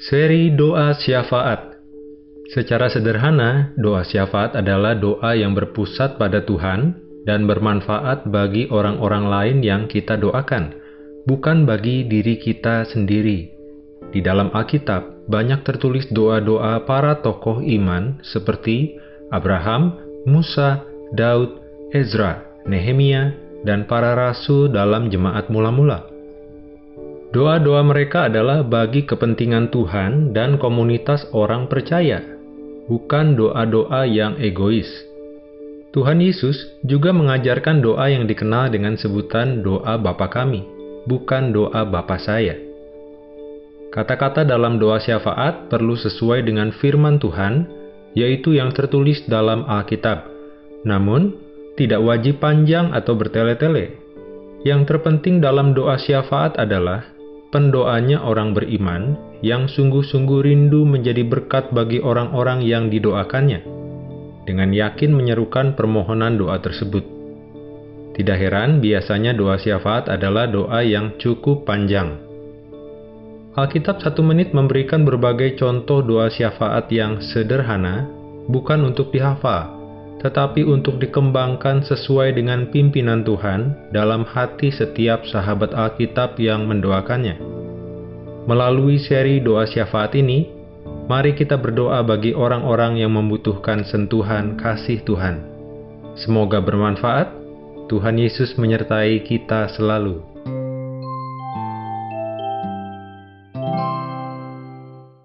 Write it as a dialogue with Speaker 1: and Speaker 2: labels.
Speaker 1: Seri Doa Syafaat Secara sederhana, doa syafaat adalah doa yang berpusat pada Tuhan dan bermanfaat bagi orang-orang lain yang kita doakan, bukan bagi diri kita sendiri. Di dalam Alkitab, banyak tertulis doa-doa para tokoh iman seperti Abraham, Musa, Daud, Ezra, Nehemia, dan para rasul dalam jemaat mula-mula. Doa-doa mereka adalah bagi kepentingan Tuhan dan komunitas orang percaya, bukan doa-doa yang egois. Tuhan Yesus juga mengajarkan doa yang dikenal dengan sebutan doa Bapa kami, bukan doa Bapa saya. Kata-kata dalam doa syafaat perlu sesuai dengan firman Tuhan, yaitu yang tertulis dalam Alkitab. Namun, tidak wajib panjang atau bertele-tele. Yang terpenting dalam doa syafaat adalah pendoanya orang beriman yang sungguh-sungguh rindu menjadi berkat bagi orang-orang yang didoakannya, dengan yakin menyerukan permohonan doa tersebut. Tidak heran, biasanya doa syafaat adalah doa yang cukup panjang. Alkitab satu menit memberikan berbagai contoh doa syafaat yang sederhana, bukan untuk dihafal, tetapi untuk dikembangkan sesuai dengan pimpinan Tuhan dalam hati setiap sahabat Alkitab yang mendoakannya. Melalui seri doa syafaat ini, mari kita berdoa bagi orang-orang yang membutuhkan sentuhan kasih Tuhan. Semoga bermanfaat. Tuhan Yesus menyertai kita selalu.